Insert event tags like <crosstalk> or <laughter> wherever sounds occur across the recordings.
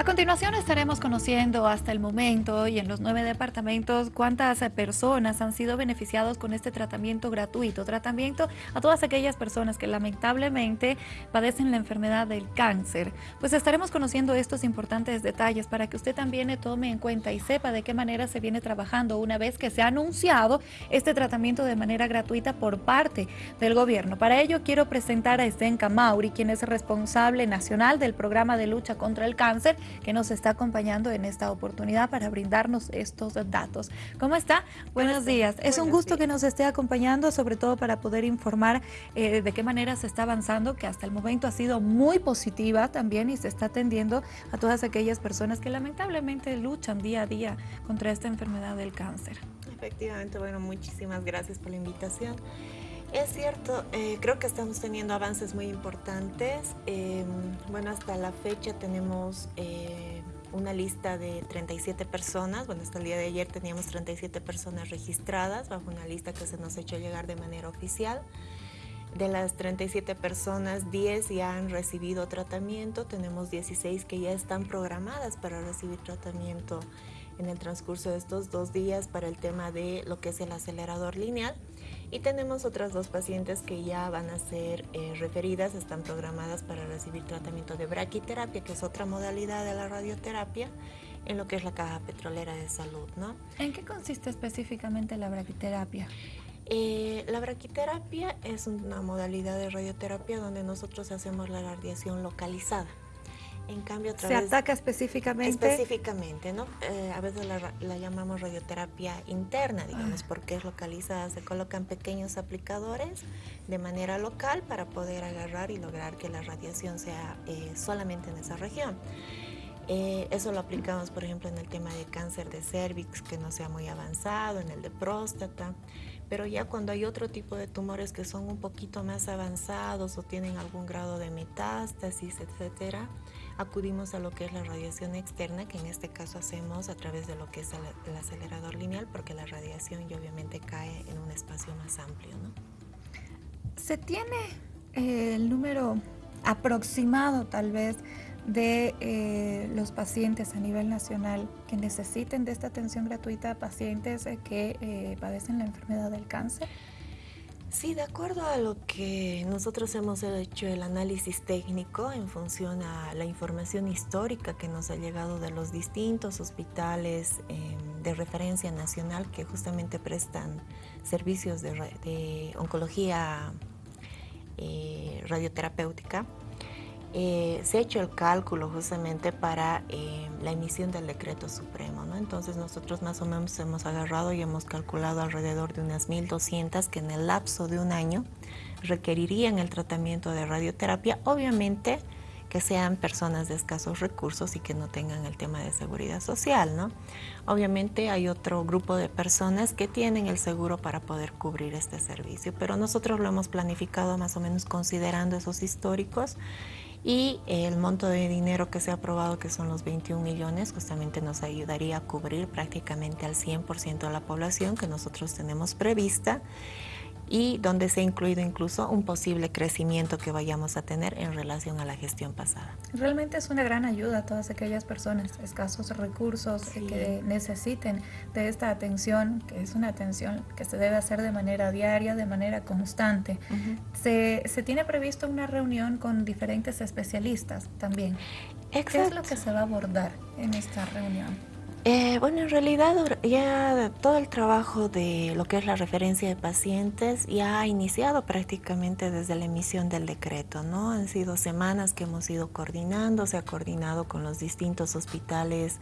A continuación estaremos conociendo hasta el momento y en los nueve departamentos cuántas personas han sido beneficiados con este tratamiento gratuito, tratamiento a todas aquellas personas que lamentablemente padecen la enfermedad del cáncer. Pues estaremos conociendo estos importantes detalles para que usted también tome en cuenta y sepa de qué manera se viene trabajando una vez que se ha anunciado este tratamiento de manera gratuita por parte del gobierno. Para ello quiero presentar a Estenka Mauri, quien es responsable nacional del programa de lucha contra el cáncer que nos está acompañando en esta oportunidad para brindarnos estos datos. ¿Cómo está? Buenos días. Es un gusto que nos esté acompañando, sobre todo para poder informar eh, de qué manera se está avanzando, que hasta el momento ha sido muy positiva también y se está atendiendo a todas aquellas personas que lamentablemente luchan día a día contra esta enfermedad del cáncer. Efectivamente, bueno, muchísimas gracias por la invitación. Es cierto, eh, creo que estamos teniendo avances muy importantes. Em, bueno, hasta la fecha tenemos eh, una lista de 37 personas. Bueno, hasta el día de ayer teníamos 37 personas registradas bajo una lista que se nos hecho llegar de manera oficial. De las 37 personas, 10 ya han recibido tratamiento. Tenemos 16 que ya están programadas para recibir tratamiento en el transcurso de estos dos días para el tema de lo que es el acelerador lineal. Y tenemos otras dos pacientes que ya van a ser eh, referidas, están programadas para recibir tratamiento de braquiterapia, que es otra modalidad de la radioterapia, en lo que es la caja petrolera de salud. ¿no? ¿En qué consiste específicamente la braquiterapia? Eh, la braquiterapia es una modalidad de radioterapia donde nosotros hacemos la radiación localizada. En cambio, ¿Se ataca específicamente? Específicamente, ¿no? Eh, a veces la, llamamos radioterapia interna, digamos, ah. porque es localizada. Se colocan pequeños aplicadores de manera local para poder agarrar y lograr que la radiación sea eh, solamente en esa región. Eh, eso lo aplicamos, por ejemplo, en el tema de cáncer de cervix, que no sea muy avanzado, en el de próstata. Pero ya cuando hay otro tipo de tumores que son un poquito más avanzados o tienen algún grado de metástasis, etcétera, acudimos a lo que es la radiación externa, que en este caso hacemos a través de lo que es el, acelerador lineal, porque la radiación ya obviamente cae en un espacio más amplio. ¿no? ¿Se tiene eh, el número aproximado tal vez de eh, los pacientes a nivel nacional que necesiten de esta atención gratuita, pacientes eh, que padecen la enfermedad del cáncer? Sí, de acuerdo a lo que nosotros hemos hecho el análisis técnico en función a la información histórica que nos ha llegado de los distintos hospitales em, de referencia nacional que justamente prestan servicios de, oncología eh, radioterapéutica, eh, se ha hecho el cálculo justamente para eh, la emisión del decreto supremo. Entonces nosotros más o menos hemos agarrado y hemos calculado alrededor de unas 1.200 que en el lapso de un año requerirían el tratamiento de radioterapia, obviamente que sean personas de escasos recursos y que no tengan el tema de seguridad social. ¿no? Obviamente hay otro grupo de personas que tienen el seguro para poder cubrir este servicio, pero nosotros lo hemos planificado más o menos considerando esos históricos y el monto de dinero que se ha aprobado, que son los 21 millones, justamente nos ayudaría a cubrir prácticamente al 100% de la población que nosotros tenemos prevista y donde se ha incluido incluso un posible crecimiento que vayamos a tener en relación a la gestión pasada. Realmente es una gran ayuda a todas aquellas personas, escasos recursos que necesiten de esta atención, que es una atención que se debe hacer de manera diaria, de manera constante. se, se, tiene previsto una reunión con diferentes especialistas también. ¿Qué es lo que se va a abordar en esta reunión? Eh, bueno, en realidad ya todo el trabajo de lo que es la referencia de pacientes ya ha iniciado prácticamente desde la emisión del decreto, ¿no? Han sido semanas que hemos ido coordinando, se ha coordinado con los distintos hospitales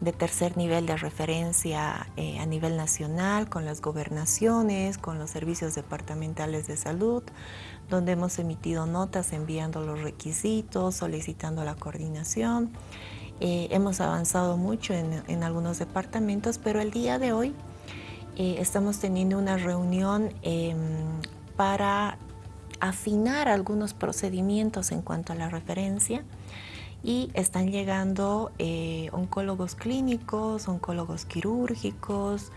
de tercer nivel de referencia eh, a nivel nacional, con las gobernaciones, con los servicios departamentales de salud, donde hemos emitido notas enviando los requisitos, solicitando la coordinación. Eh, hemos avanzado mucho en, algunos departamentos, pero el día de hoy eh, estamos teniendo una reunión em, para afinar algunos procedimientos en cuanto a la referencia y están llegando eh, oncólogos clínicos, oncólogos quirúrgicos,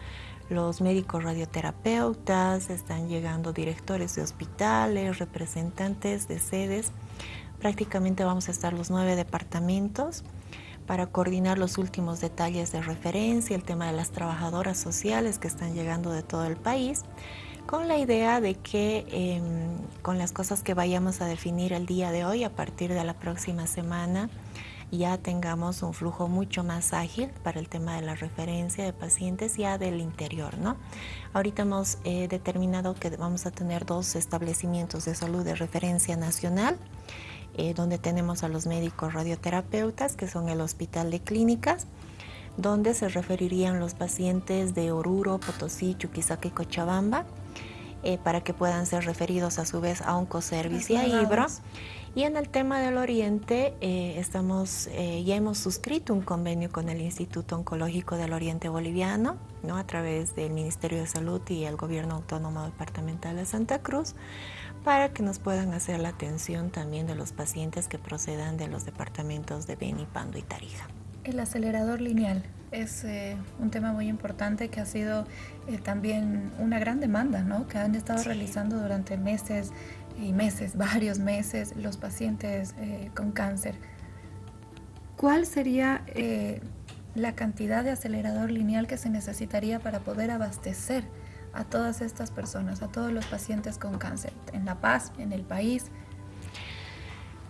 los médicos radioterapeutas, están llegando directores de hospitales, representantes de sedes. Prácticamente vamos a estar los nueve departamentos para coordinar los últimos detalles de referencia, el tema de las trabajadoras sociales que están llegando de todo el país, con la idea de que em, con las cosas que vayamos a definir el día de hoy, a partir de la próxima semana, ya tengamos un flujo mucho más ágil para el tema de la referencia de pacientes ya del interior, ¿no? Ahorita hemos eh, determinado que vamos a tener dos establecimientos de salud de referencia nacional, eh, donde tenemos a los médicos radioterapeutas, que son el Hospital de Clínicas, donde se referirían los pacientes de Oruro, Potosí, Chuquisaca y Cochabamba, eh, para que puedan ser referidos a su vez a Oncoservice y a Ibro. Y en el tema del Oriente, eh, estamos, eh, ya hemos suscrito un convenio con el Instituto Oncológico del Oriente Boliviano, ¿no? a través del Ministerio de Salud y el Gobierno Autónomo Departamental de Santa Cruz, para que nos puedan hacer la atención también de los pacientes que procedan de los departamentos de Beni, Pando y Tarija. El acelerador lineal es eh, un tema muy importante que ha sido también una gran demanda, ¿no? que han estado realizando durante meses y meses, <laughs> varios meses, los pacientes eh, con cáncer. ¿Cuál sería eh, la cantidad de acelerador lineal que se necesitaría para poder abastecer a todas estas personas, a todos los pacientes con cáncer, en La Paz, en el país?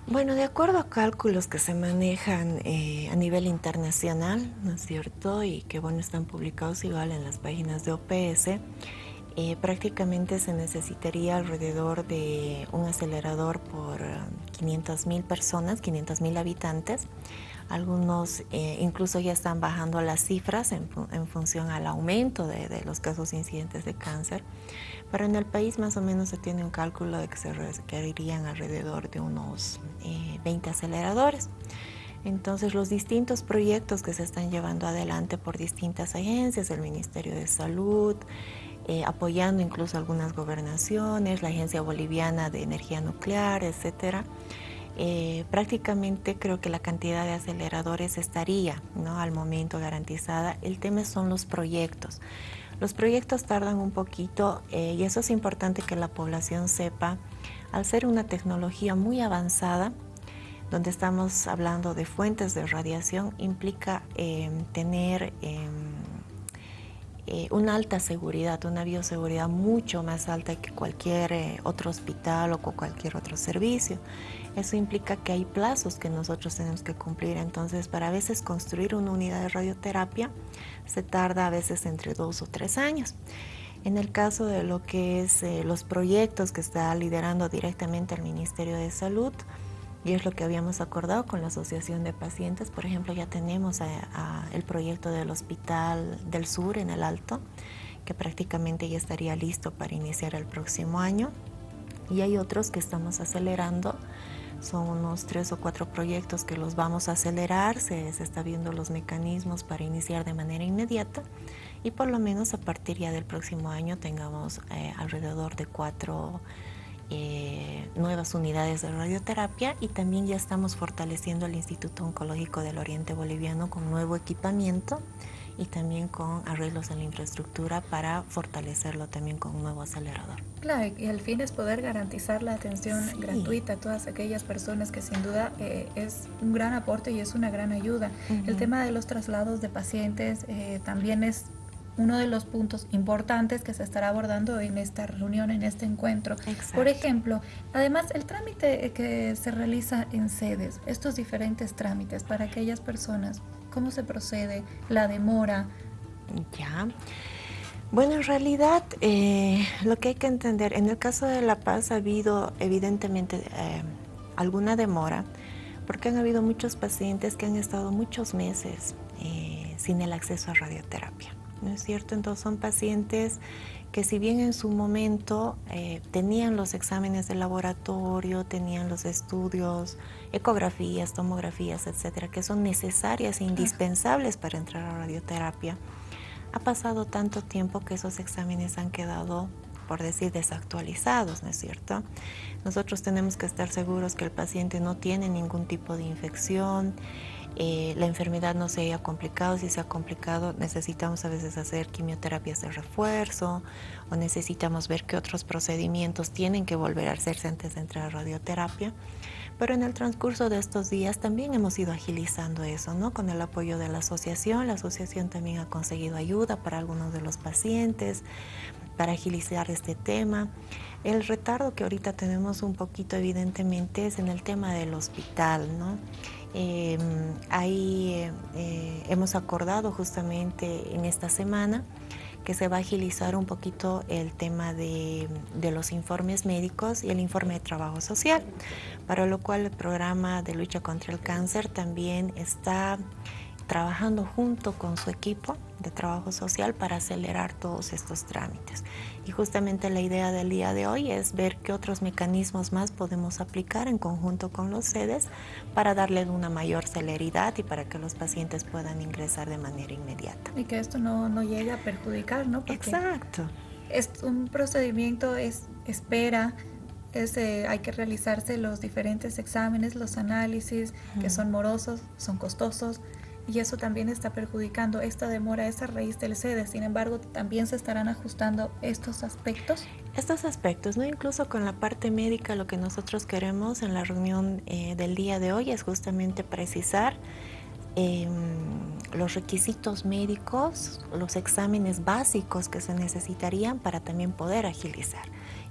Bueno, de acuerdo a cálculos que se manejan eh, a nivel internacional, ¿no es cierto? Y que bueno, están publicados igual en las páginas de OPS, eh, prácticamente se necesitaría alrededor de un acelerador por 500 mil personas, 500 mil habitantes. Algunos eh, incluso ya están bajando las cifras en, función al aumento de, los casos incidentes de cáncer. Pero en el país más o menos se tiene un cálculo de que se requerirían alrededor de unos 20 eh, aceleradores. Entonces los distintos proyectos que se están llevando adelante por distintas agencias, el Ministerio de Salud, eh, apoyando incluso algunas gobernaciones, la Agencia Boliviana de Energía Nuclear, etcétera. Eh, prácticamente creo que la cantidad de aceleradores estaría ¿no? al momento garantizada. El tema son los proyectos. Los proyectos tardan un poquito eh, y eso es importante que la población sepa. Al ser una tecnología muy avanzada, donde estamos hablando de fuentes de radiación, implica tener em, eh, una alta seguridad, una bioseguridad mucho más alta que cualquier otro hospital o cualquier otro servicio. Eso implica que hay plazos que nosotros tenemos que cumplir. Entonces, para a veces construir una unidad de radioterapia se tarda a veces entre dos o tres años. En el caso de lo que es eh, los proyectos que está liderando directamente el Ministerio de Salud, y es lo que habíamos acordado con la Asociación de Pacientes. Por ejemplo, ya tenemos el proyecto del Hospital del Sur en el Alto, que prácticamente ya estaría listo para iniciar el próximo año. Y hay otros que estamos acelerando. Son unos tres o cuatro proyectos que los vamos a acelerar. Se, se está viendo los mecanismos para iniciar de manera inmediata. Y por lo menos a partir ya del próximo año tengamos eh, alrededor de cuatro eh, nuevas unidades de radioterapia y también ya estamos fortaleciendo el Instituto Oncológico del Oriente Boliviano con nuevo equipamiento y también con arreglos en la infraestructura para fortalecerlo también con un nuevo acelerador. Claro, y el fin es poder garantizar la atención gratuita a todas aquellas personas que sin duda eh, es un gran aporte y es una gran ayuda. El tema de los traslados de pacientes eh, también es uno de los puntos importantes que se estará abordando en esta reunión, en este encuentro. Por ejemplo, además el trámite que se realiza en sedes, estos diferentes trámites para aquellas personas, ¿cómo se procede? ¿La demora? Ya. Bueno, en realidad eh, lo que hay que entender, en el caso de La Paz ha habido evidentemente eh, alguna demora, porque han habido muchos pacientes que han estado muchos meses eh, sin el acceso a radioterapia. ¿no es cierto? Entonces son pacientes que si bien en su momento eh, tenían los exámenes de laboratorio, tenían los estudios, ecografías, tomografías, etcétera, que son necesarias e indispensables para entrar a radioterapia, ha pasado tanto tiempo que esos exámenes han quedado por decir desactualizados, ¿no es cierto? Nosotros tenemos que estar seguros que el paciente no tiene ningún tipo de infección, eh, la enfermedad no se haya complicado. Si se ha complicado, necesitamos a veces hacer quimioterapias de refuerzo o necesitamos ver qué otros procedimientos tienen que volver a hacerse antes de entrar a radioterapia. Pero en el transcurso de estos días también hemos ido agilizando eso, ¿no? Con el apoyo de la asociación. La asociación también ha conseguido ayuda para algunos de los pacientes para agilizar este tema. El retardo que ahorita tenemos un poquito evidentemente es en el tema del hospital, ¿no? Em, ahí eh, hemos acordado justamente en esta semana que se va a agilizar un poquito el tema de, los informes médicos y el informe de trabajo social, para lo cual el programa de lucha contra el cáncer también está trabajando junto con su equipo de trabajo social para acelerar todos estos trámites. Y justamente la idea del día de hoy es ver qué otros mecanismos más podemos aplicar en conjunto con los sedes para darle una mayor celeridad y para que los pacientes puedan ingresar de manera inmediata. Y que esto no, no llegue a perjudicar, ¿no? Exacto. Es un procedimiento, es espera, es, eh, hay que realizarse los diferentes exámenes, los análisis, que son morosos, son costosos, y eso también está perjudicando esta demora, esa raíz del sede. Sin embargo, también se estarán ajustando estos aspectos. Estos aspectos, ¿no? Incluso con la parte médica, lo que nosotros queremos en la reunión eh, del día de hoy es justamente precisar em, los requisitos médicos, los exámenes básicos que se necesitarían para también poder agilizar.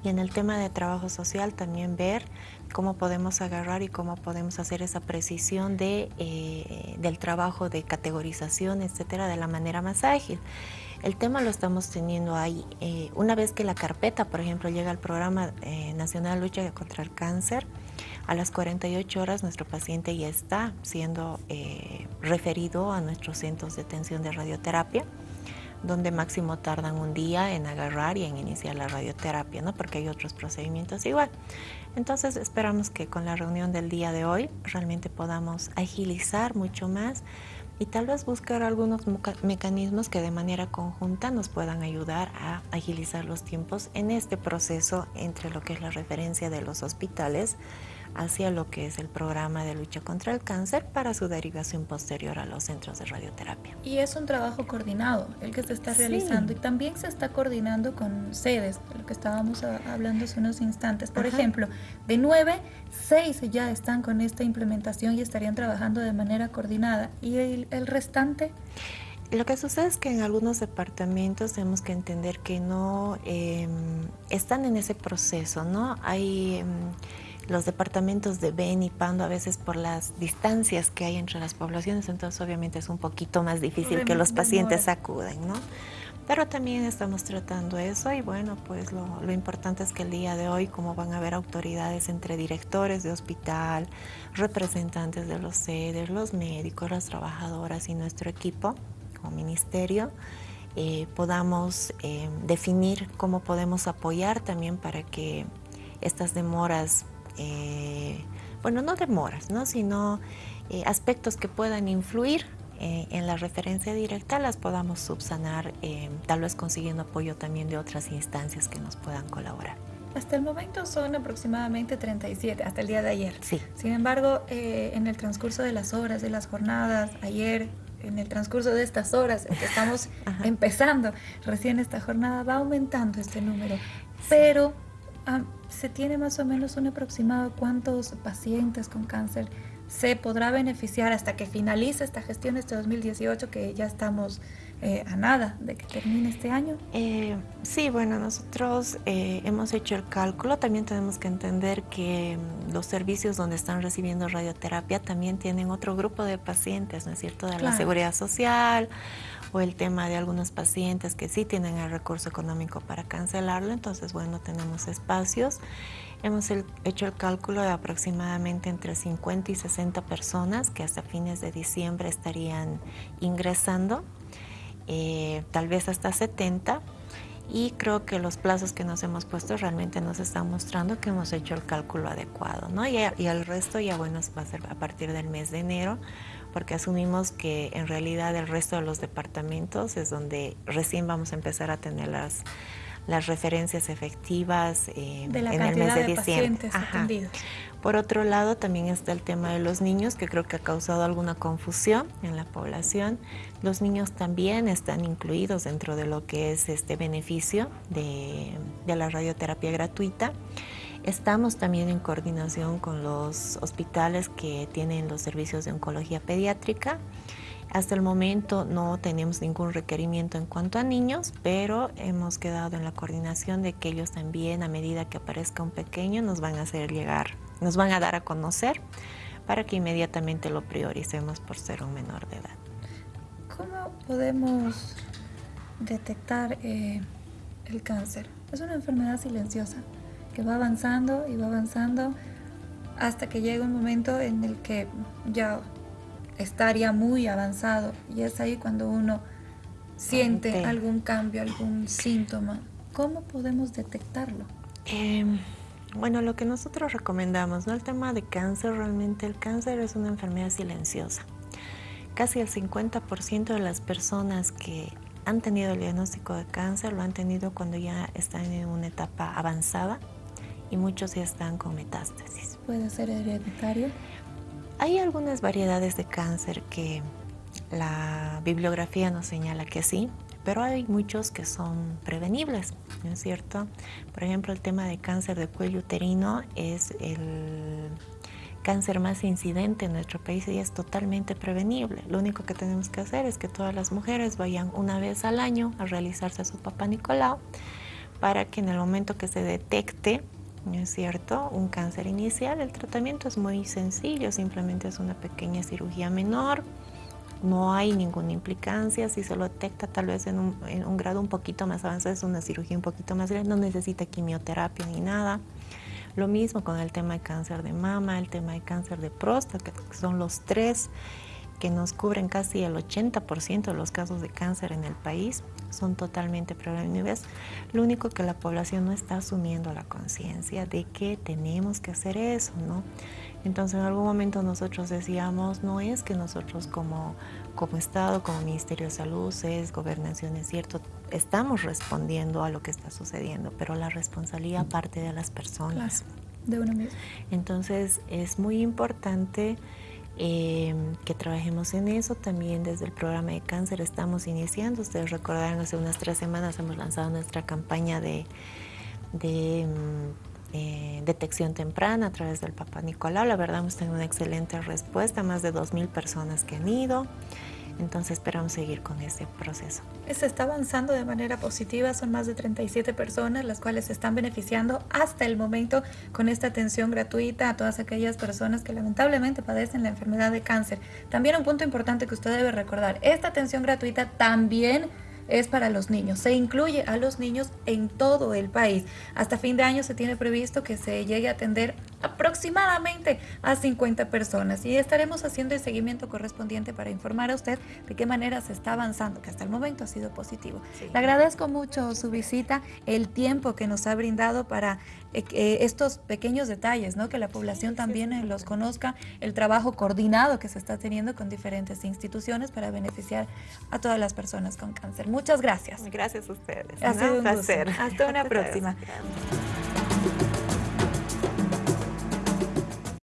Y en el tema de trabajo social también ver cómo podemos agarrar y cómo podemos hacer esa precisión de, eh, del trabajo de categorización, etcétera, de la manera más ágil. El tema lo estamos teniendo ahí. Eh, una vez que la carpeta, por ejemplo, llega al Programa eh, Nacional de Lucha contra el Cáncer, a las 48 horas nuestro paciente ya está siendo referido a nuestros centros de atención de radioterapia donde máximo tardan un día en agarrar y en iniciar la radioterapia, ¿no? porque hay otros procedimientos igual. Entonces esperamos que con la reunión del día de hoy realmente podamos agilizar mucho más y tal vez buscar algunos mecanismos que de manera conjunta nos puedan ayudar a agilizar los tiempos en este proceso entre lo que es la referencia de los hospitales hacia lo que es el programa de lucha contra el cáncer para su derivación posterior a los centros de radioterapia. Y es un trabajo coordinado el que se está realizando y también se está coordinando con sedes, de lo que estábamos hablando hace unos instantes. Por ejemplo, de nueve, seis ya están con esta implementación y estarían trabajando de manera coordinada. ¿Y el, restante? Lo que sucede es que en algunos departamentos tenemos que entender que no em, están en ese proceso, ¿no? Hay... Em, los departamentos de Ben y Pando a veces por las distancias que hay entre las poblaciones, entonces obviamente es un poquito más difícil que los pacientes acuden, ¿no? Pero también estamos tratando eso y bueno, pues lo, lo, importante es que el día de hoy, como van a haber autoridades entre directores de hospital, representantes de los sedes, los médicos, las trabajadoras y nuestro equipo como ministerio, eh, podamos eh, definir cómo podemos apoyar también para que estas demoras eh, bueno, no demoras, ¿no? sino eh, aspectos que puedan influir eh, en la referencia directa las podamos subsanar, tal vez consiguiendo apoyo también de otras instancias que nos puedan colaborar. Hasta el momento son aproximadamente 37, hasta el día de ayer. Sí. Sin embargo, en el transcurso de las horas, de las jornadas, ayer, en el transcurso de estas horas en que estamos <laughs> empezando recién esta jornada, va aumentando este número. Pero Ah, ¿Se tiene más o menos un aproximado cuántos pacientes con cáncer se podrá beneficiar hasta que finalice esta gestión este 2018, que ya estamos eh, a nada de que termine este año? Eh, sí, bueno, nosotros eh, hemos hecho el cálculo. También tenemos que entender que mm, los servicios donde están recibiendo radioterapia también tienen otro grupo de pacientes, ¿no es cierto? De la seguridad social o el tema de algunos pacientes que sí tienen el recurso económico para cancelarlo, entonces bueno, tenemos espacios. Hemos hecho el cálculo de aproximadamente entre 50 y 60 personas que hasta fines de diciembre estarían ingresando, eh, tal vez hasta 70 y creo que los plazos que nos hemos puesto realmente nos están mostrando que hemos hecho el cálculo adecuado, ¿no? Y, y el resto ya bueno va a ser a partir del mes de enero porque asumimos que en realidad el resto de los departamentos es donde recién vamos a empezar a tener las, las referencias efectivas eh, en el mes de, diciembre. Por otro lado, también está el tema de los niños, que creo que ha causado alguna confusión en la población. Los niños también están incluidos dentro de lo que es este beneficio de, de la radioterapia gratuita. Estamos también en coordinación con los hospitales que tienen los servicios de oncología pediátrica. Hasta el momento no tenemos ningún requerimiento en cuanto a niños, pero hemos quedado en la coordinación de que ellos también, a medida que aparezca un pequeño, nos van a hacer llegar, nos van a dar a conocer para que inmediatamente lo prioricemos por ser un menor de edad. ¿Cómo podemos detectar eh, el cáncer? Es una enfermedad silenciosa que va avanzando y va avanzando hasta que llega un momento en el que ya estaría muy avanzado y es ahí cuando uno siente algún cambio, algún síntoma. ¿Cómo podemos detectarlo? Em, bueno, lo que nosotros recomendamos, ¿no? El tema de cáncer, realmente el cáncer es una enfermedad silenciosa. Casi el 50% de las personas que han tenido el diagnóstico de cáncer lo han tenido cuando ya están en una etapa avanzada y muchos ya están con metástasis. ¿Puede ser hereditario? Hay algunas variedades de cáncer que la bibliografía nos señala que sí, pero hay muchos que son prevenibles, ¿no es cierto? Por ejemplo, el tema de cáncer de cuello uterino es el cáncer más incidente en nuestro país y es totalmente prevenible. Lo único que tenemos que hacer es que todas las mujeres vayan una vez al año a realizarse su papá Nicolau para que en el momento que se detecte ¿no es cierto? Un cáncer inicial, el tratamiento es muy sencillo, simplemente es una pequeña cirugía menor, no hay ninguna implicancia, si se lo detecta tal vez en un, grado un poquito más avanzado, es una cirugía un poquito más grande, no necesita quimioterapia ni nada. Lo mismo con el tema de cáncer de mama, el tema de cáncer de próstata, que son los tres que nos cubren casi el 80% de los casos de cáncer en el país, son totalmente prevenibles. Lo único que la población no está asumiendo la conciencia de que tenemos que hacer eso, ¿no? Entonces en algún momento nosotros decíamos, no es que nosotros como, como Estado, como Ministerio de Salud, es gobernación, es cierto, estamos respondiendo a lo que está sucediendo, pero la responsabilidad parte de las personas. de uno mismo. Entonces es muy importante eh, que trabajemos en eso. También desde el programa de cáncer estamos iniciando. Ustedes recordarán, hace unas tres semanas hemos lanzado nuestra campaña de, de mm, eh, detección temprana a través del Papa Nicolau. La verdad hemos tenido una excelente respuesta, más de 2.000 personas que han ido. Entonces esperamos seguir con ese proceso. Se está avanzando de manera positiva, son más de 37 personas las cuales se están beneficiando hasta el momento con esta atención gratuita a todas aquellas personas que lamentablemente padecen la enfermedad de cáncer. También un punto importante que usted debe recordar, esta atención gratuita también es para los niños. Se incluye a los niños en todo el país. Hasta fin de año se tiene previsto que se llegue a atender aproximadamente a 50 personas y estaremos haciendo el seguimiento correspondiente para informar a usted de qué manera se está avanzando, que hasta el momento ha sido positivo. Le agradezco mucho su visita, el tiempo que nos ha brindado para eh, eh, estos pequeños detalles, ¿no? que la población también eh, los conozca, el trabajo coordinado que se está teniendo con diferentes instituciones para beneficiar a todas las personas con cáncer. Muchas gracias. Gracias a ustedes. Ha sido un placer. Hasta una <laughs> próxima.